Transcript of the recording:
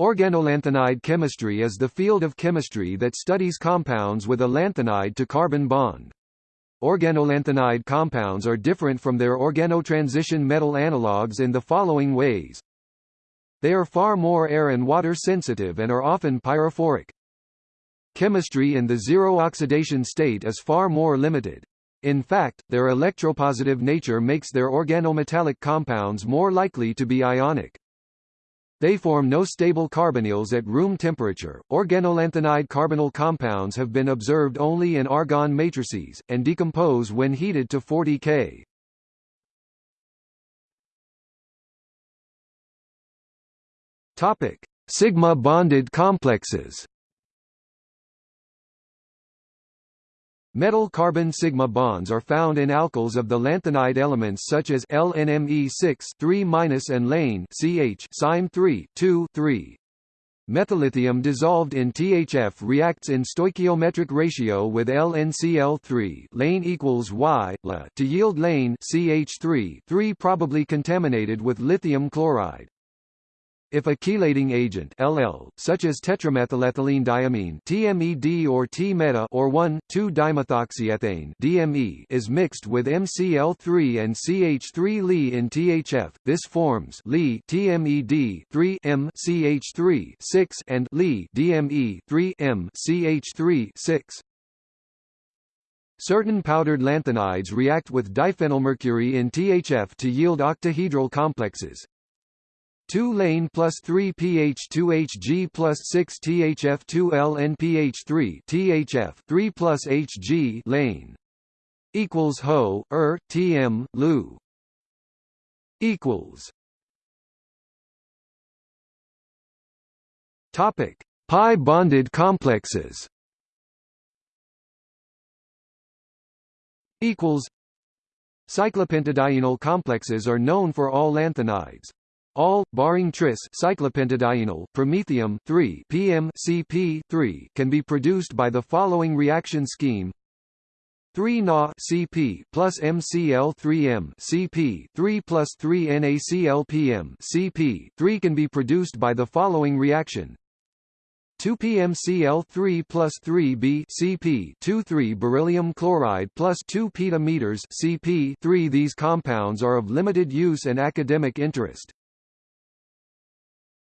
Organolanthanide chemistry is the field of chemistry that studies compounds with a lanthanide to carbon bond. Organolanthanide compounds are different from their organotransition metal analogues in the following ways. They are far more air and water sensitive and are often pyrophoric. Chemistry in the zero oxidation state is far more limited. In fact, their electropositive nature makes their organometallic compounds more likely to be ionic. They form no stable carbonyls at room temperature. Organolanthanide carbonyl compounds have been observed only in argon matrices, and decompose when heated to 40 K. Topic: Sigma bonded complexes. Metal carbon sigma bonds are found in alkyls of the lanthanide elements such as LNME6 3 and lane CH SIME 3 2 3. Methyllithium dissolved in THF reacts in stoichiometric ratio with LNCl3 lane equals Y La to yield lane CH3 3 probably contaminated with lithium chloride. If a chelating agent LL, such as tetramethylethylenediamine TMED or tmeda or 1,2-dimethoxyethane DME is mixed with MCl3 and CH3 Li in THF, this forms Li TMED 3 M CH3 6 and Li DME 3 M CH3 6. Certain powdered lanthanides react with diphenylmercury in THF to yield octahedral complexes, 2 lane plus 3 pH 2 Hg plus 6 THF2LN PH3 THF 3 plus Hg lane equals Ho Er TM Lu equals Topic Pi bonded complexes. Equals Cyclopentadienyl complexes are known for all lanthanides all, barring tris cyclopentadienyl promethium 3 PM CP 3 can be produced by the following reaction scheme. 3 Na CP plus MCl3M CP 3 plus 3 NaClPm CP 3 can be produced by the following reaction. 2 PmCl3 plus 3B Cp 2 3 beryllium chloride plus 2 petameters Cp 3 These compounds are of limited use and academic interest.